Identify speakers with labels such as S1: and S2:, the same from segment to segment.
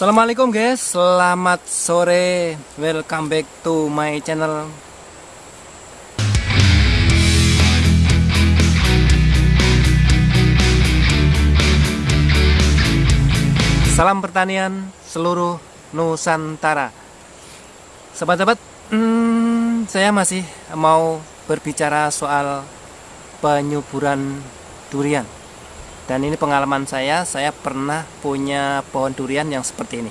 S1: Assalamualaikum guys, selamat sore, welcome back to my channel. Salam pertanian seluruh Nusantara. Sobat-sobat, hmm, saya masih mau berbicara soal penyuburan durian dan ini pengalaman saya saya pernah punya pohon durian yang seperti ini.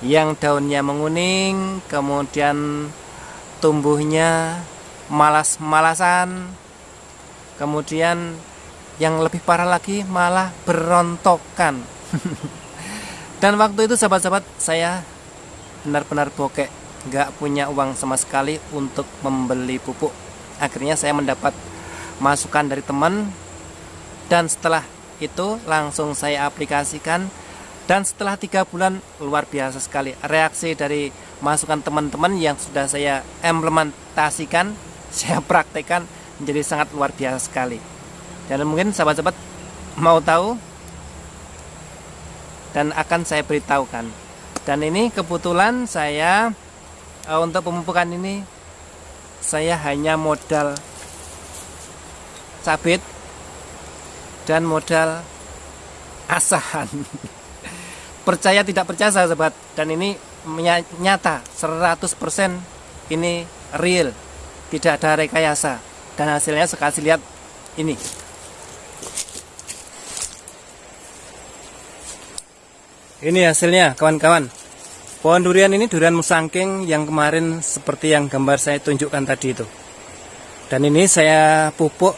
S1: Yang daunnya menguning kemudian tumbuhnya malas-malasan kemudian yang lebih parah lagi malah berontokan. Dan waktu itu sahabat-sahabat saya benar-benar bokek nggak punya uang sama sekali untuk membeli pupuk. Akhirnya saya mendapat masukan dari teman dan setelah itu langsung saya aplikasikan. Dan setelah tiga bulan luar biasa sekali. Reaksi dari masukan teman-teman yang sudah saya implementasikan saya praktekkan menjadi sangat luar biasa sekali. Dan mungkin sahabat-sahabat mau tahu dan akan saya beritahukan. Dan ini kebetulan saya uh, untuk pemupukan ini saya hanya modal cabit dan modal asahan. Percaya tidak percaya sahabat? Dan ini nyata 100% ini real. Tidak ada rekayasa. Dan hasilnya sekali lihat ini. Ini hasilnya kawan-kawan. Pohon durian ini durian musangking yang kemarin seperti yang gambar saya tunjukkan tadi itu. Dan ini saya pupuk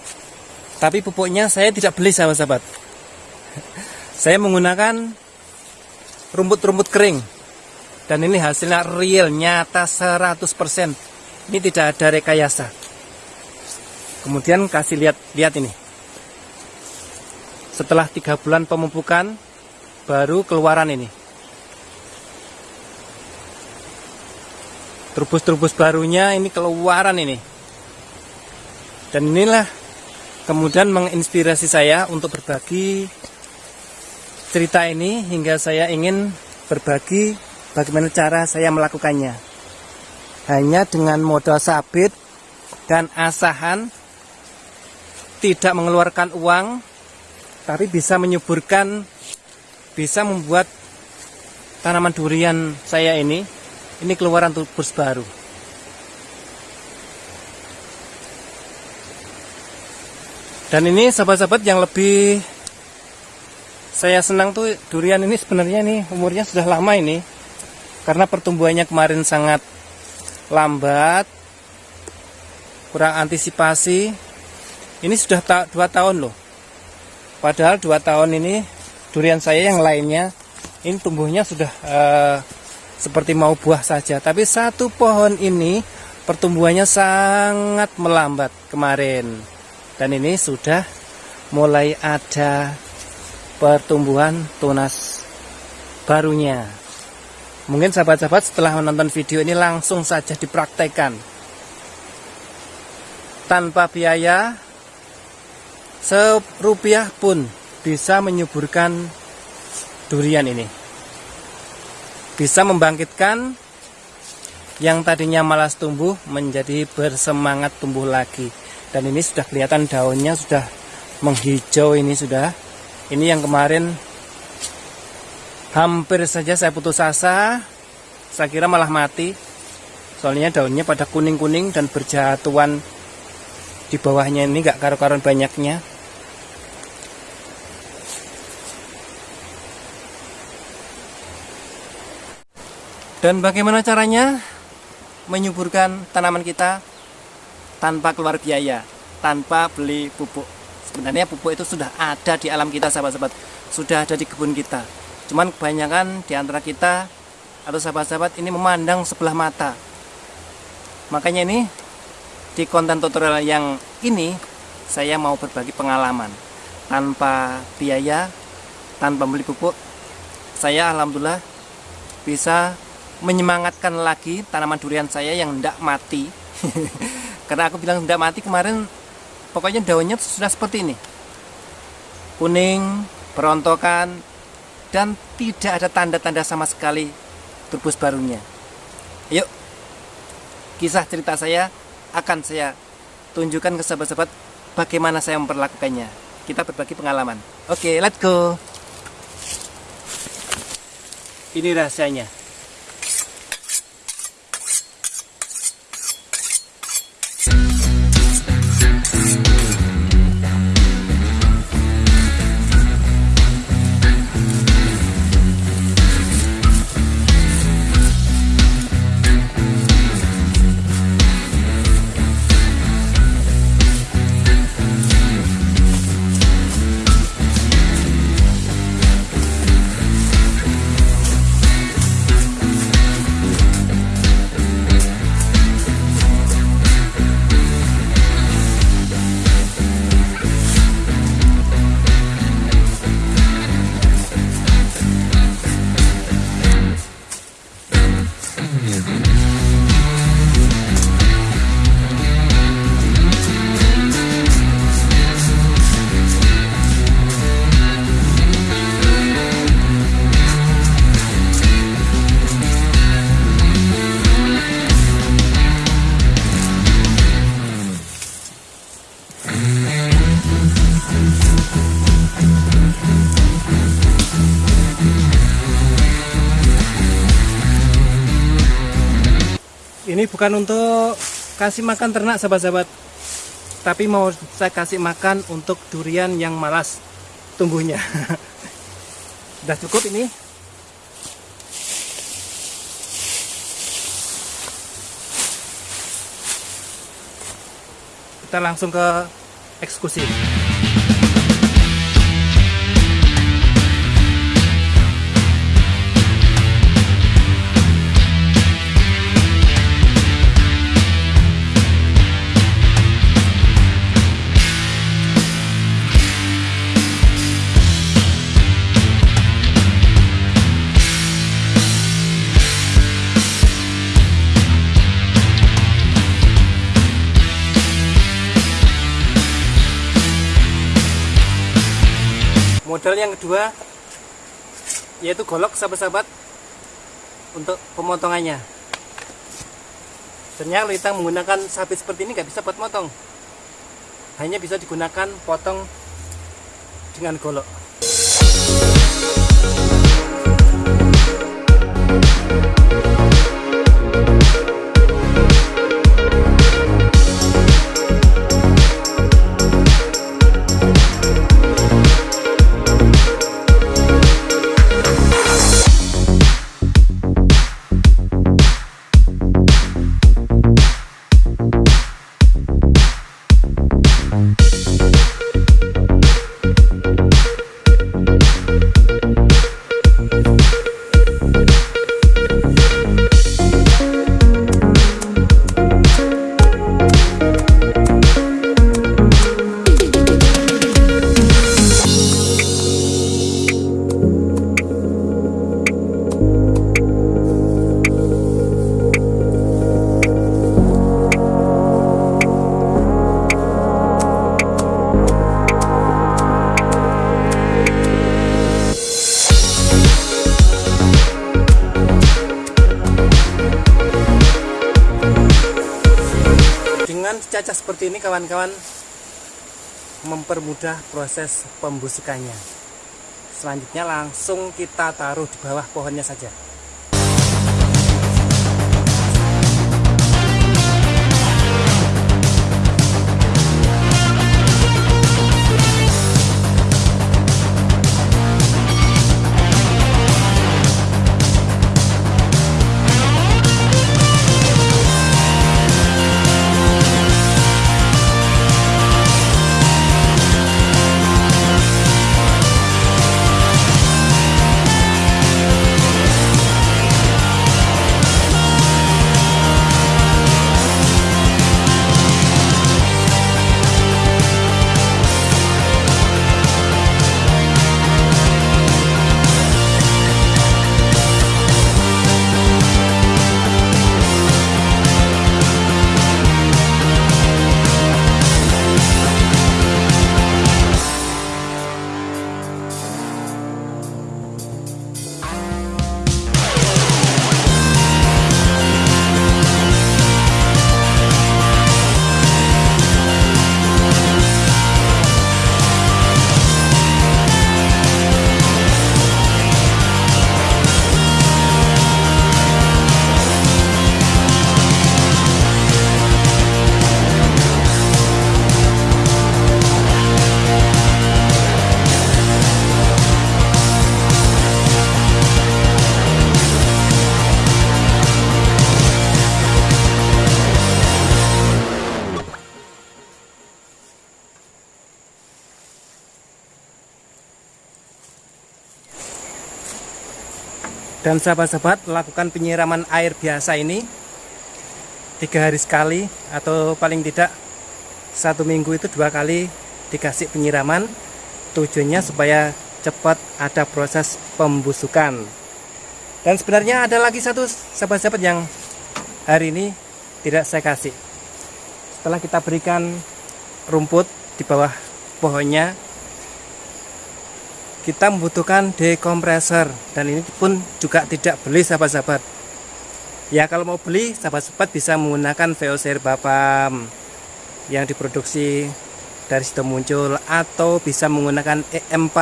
S1: tapi pupuknya saya tidak beli sahabat-sahabat. Saya menggunakan rumput-rumput kering. Dan ini hasilnya real, nyata 100%. Ini tidak ada rekayasa. Kemudian kasih lihat lihat ini. Setelah tiga bulan pemupukan, baru keluaran ini. Trubus-trubus barunya ini keluaran ini. Dan inilah kemudian menginspirasi saya untuk berbagi cerita ini hingga saya ingin berbagi bagaimana cara saya melakukannya. Hanya dengan modal sabit dan asahan tidak mengeluarkan uang tapi bisa menyuburkan bisa membuat tanaman durian saya ini ini keluaran tubus baru dan ini sahabat-sahabat yang lebih saya senang tuh durian ini sebenarnya nih umurnya sudah lama ini. Karena pertumbuhannya kemarin sangat lambat kurang antisipasi. Ini sudah ta dua tahun loh. Padahal dua tahun ini durian saya yang lainnya ini tumbuhnya sudah uh, seperti mau buah saja. Tapi satu pohon ini pertumbuhannya sangat melambat kemarin dan ini sudah mulai ada pertumbuhan tunas barunya. Mungkin sahabat-sahabat setelah menonton video ini langsung saja dipraktekkan. Tanpa biaya serupiah pun bisa menyuburkan durian ini. Bisa membangkitkan yang tadinya malas tumbuh menjadi bersemangat tumbuh lagi dan ini sudah kelihatan daunnya sudah menghijau ini sudah. Ini yang kemarin hampir saja saya putus asa. Saya kira malah mati. Soalnya daunnya pada kuning-kuning dan berjatuhan di bawahnya ini gak karu-karuan banyaknya. Dan bagaimana caranya menyuburkan tanaman kita tanpa keluar biaya, tanpa beli pupuk. Sebenarnya pupuk itu sudah ada di alam kita sahabat-sahabat, sudah ada di kebun kita. Cuman kebanyakan di antara kita atau sahabat-sahabat ini memandang sebelah mata. Makanya ini di konten tutorial yang ini saya mau berbagi pengalaman tanpa biaya, tanpa beli pupuk. Saya alhamdulillah bisa menyemangatkan lagi tanaman durian saya yang tidak mati karena aku bilang tidak mati kemarin pokoknya daunnya sudah seperti ini kuning berontokan dan tidak ada tanda-tanda sama sekali turbus barunya. Yuk, kisah cerita saya akan saya tunjukkan ke sahabat-sahabat bagaimana saya memperlakukannya. Kita berbagi pengalaman. Oke, let's go. Ini rahasianya. Ini bukan untuk kasih makan ternak sahabat-sahabat. Tapi mau saya kasih makan untuk durian yang malas tumbuhnya. Sudah cukup ini? Kita langsung ke eksekusi modal yang kedua yaitu golok sahabat-sahabat untuk pemotongannya. Ternyata kita menggunakan sabit seperti ini nggak bisa buat motong. Hanya bisa digunakan potong dengan golok ini kawan-kawan mempermudah proses pembusukannya selanjutnya langsung kita taruh di bawah pohonnya saja dan sahabat-sahabat lakukan penyiraman air biasa ini tiga hari sekali atau paling tidak satu minggu itu dua kali dikasih penyiraman. Tujuannya supaya cepat ada proses pembusukan. Dan sebenarnya ada lagi satu sahabat-sahabat yang hari ini tidak saya kasih. Setelah kita berikan rumput di bawah pohonnya kita membutuhkan dekompresor dan ini pun juga tidak beli sahabat-sahabat. Ya kalau mau beli sahabat-sahabat bisa menggunakan VOC Bapam yang diproduksi dari situ muncul atau bisa menggunakan EM4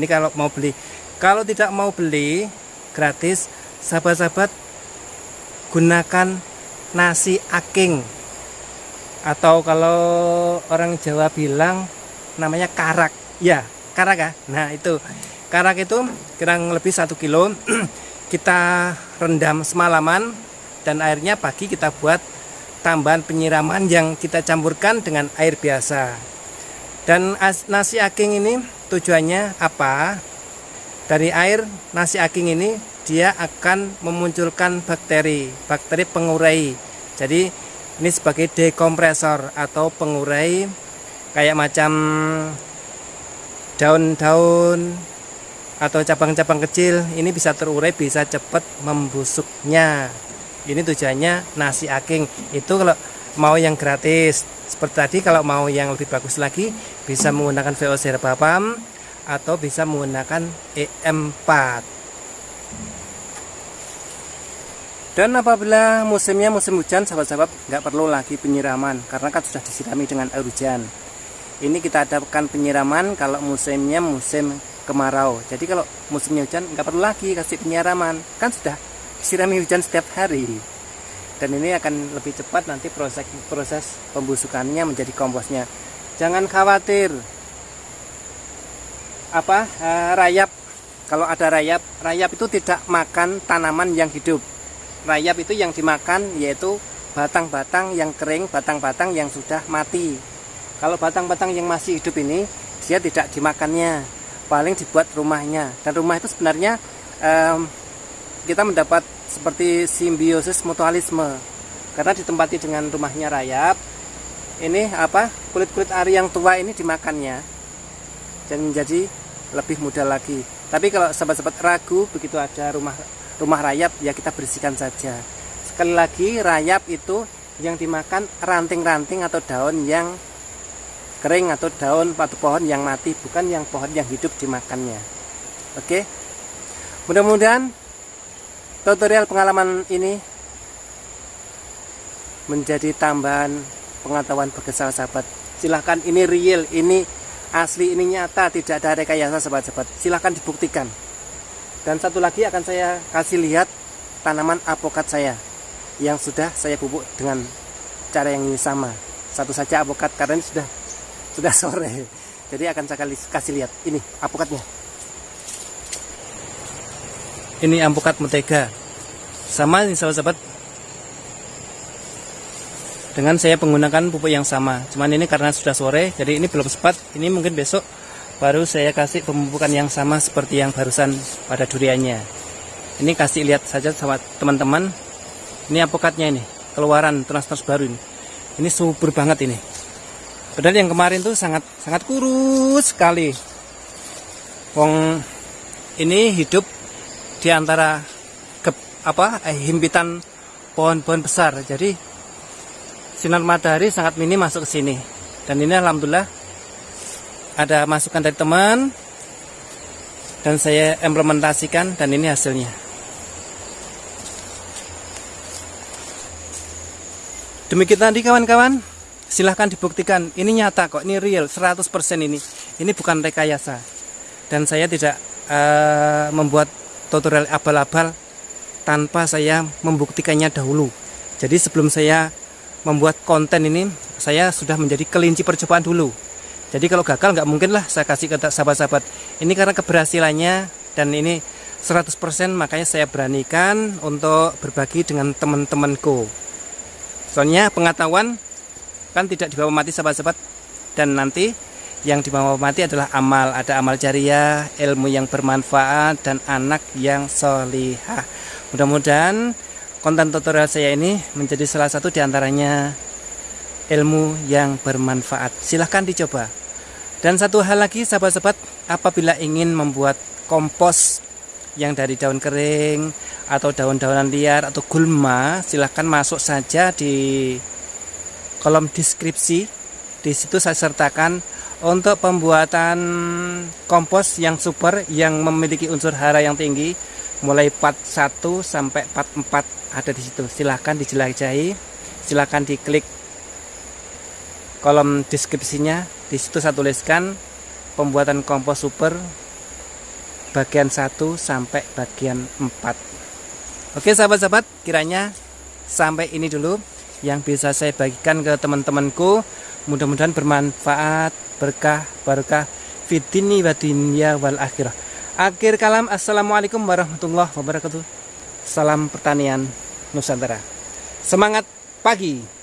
S1: ini kalau mau beli. Kalau tidak mau beli gratis sahabat-sahabat gunakan nasi aking. Atau kalau orang Jawa bilang namanya karak. Ya karak ya nah itu. Karak itu kurang lebih satu kilo. Kita rendam semalaman dan airnya pagi kita buat tambahan penyiraman yang kita campurkan dengan air biasa. Dan nasi aking ini tujuannya apa? Dari air nasi aking ini dia akan memunculkan bakteri bakteri pengurai. Jadi ini sebagai dekompresor atau pengurai kayak macam daun-daun atau cabang-cabang kecil ini bisa terurai bisa cepat membusuknya. Ini tujuannya nasi aking. Itu kalau mau yang gratis. Seperti tadi kalau mau yang lebih bagus lagi bisa menggunakan VOC Herbapam atau bisa menggunakan EM4 Dan apabila musimnya musim hujan, sahabat-sahabat nggak perlu lagi penyiraman karena kan sudah disirami dengan air hujan. Ini kita adakan penyiraman kalau musimnya musim kemarau. Jadi kalau musimnya hujan nggak perlu lagi kasih penyiraman, kan sudah disirami hujan setiap hari. Dan ini akan lebih cepat nanti proses proses pembusukannya menjadi komposnya. Jangan khawatir. Apa uh, rayap? Kalau ada rayap, rayap itu tidak makan tanaman yang hidup rayap itu yang dimakan yaitu batang-batang yang kering, batang-batang yang sudah mati. Kalau batang-batang yang masih hidup ini, dia tidak dimakannya, paling dibuat rumahnya. Dan rumah itu sebenarnya um, kita mendapat seperti simbiosis mutualisme, karena ditempati dengan rumahnya rayap. Ini apa kulit-kulit ari yang tua ini dimakannya dan menjadi lebih mudah lagi. Tapi kalau sahabat-sahabat ragu begitu ada rumah rumah rayap ya kita bersihkan saja sekali lagi rayap itu yang dimakan ranting-ranting atau daun yang kering atau daun atau pohon yang mati bukan yang pohon yang hidup dimakannya. Oke? Mudah-mudahan tutorial pengalaman ini menjadi tambahan pengetahuan bagi sahabat silahkan ini real ini asli ini nyata tidak ada rekayasa sahabat-sahabat. Silahkan dibuktikan. Dan satu lagi akan saya kasih lihat tanaman apokat saya yang sudah saya pupuk dengan cara yang sama. Satu saja apokat karena sudah sudah sore. Jadi akan saya kasih lihat. Ini apokatnya ini apokat mentega. Sama ini sahabat-sahabat. Dengan saya menggunakan pupuk yang sama. Cuman ini karena sudah sore jadi ini belum sempat. Ini mungkin besok baru saya kasih pemupukan yang sama seperti yang barusan pada duriannya. Ini kasih lihat saja sama teman-teman. Ini apokatnya ini. Keluaran trans-trans baru ini. Ini subur banget ini padahal yang kemarin tuh sangat sangat kurus sekali. Wong ini hidup di antara ke, apa eh, himpitan pohon-pohon besar. Jadi sinar matahari sangat minim masuk ke sini. Dan ini alhamdulillah ada masukan dari teman dan saya implementasikan dan ini hasilnya. Demikian tadi kawan-kawan silahkan dibuktikan. Ini nyata kok ini real 100% ini. Ini bukan rekayasa. Dan saya tidak uh, membuat tutorial abal-abal tanpa saya membuktikannya dahulu. Jadi sebelum saya membuat konten ini saya sudah menjadi kelinci percobaan dulu. Jadi kalau gagal nggak mungkin lah saya kasih ke sahabat-sahabat. Ini karena keberhasilannya dan ini 100% makanya saya beranikan untuk berbagi dengan teman-temanku. Soalnya pengetahuan kan tidak dibawa mati sahabat-sahabat. Dan nanti yang dibawa mati adalah amal. Ada amal jariah ilmu yang bermanfaat dan anak yang solihah. Mudah-mudahan konten tutorial saya ini menjadi salah satu di antaranya ilmu yang bermanfaat. Silahkan dicoba. Dan satu hal lagi sahabat-sahabat apabila ingin membuat kompos yang dari daun kering atau daun-daunan liar atau gulma silahkan masuk saja di kolom deskripsi. Di situ saya sertakan untuk pembuatan kompos yang super yang memiliki unsur hara yang tinggi mulai part 1 sampai part 4 ada di situ. Silahkan dijelajahi. Silahkan diklik kolom deskripsinya. Di situ saya tuliskan pembuatan kompos super bagian 1 sampai bagian 4 oke sahabat-sahabat kiranya sampai ini dulu yang bisa saya bagikan ke teman-temanku. Mudah-mudahan bermanfaat berkah barokah. Fitini wa dunya wal akhirah. Akhir kalam assalamualaikum warahmatullahi wabarakatuh. Salam pertanian nusantara. Semangat pagi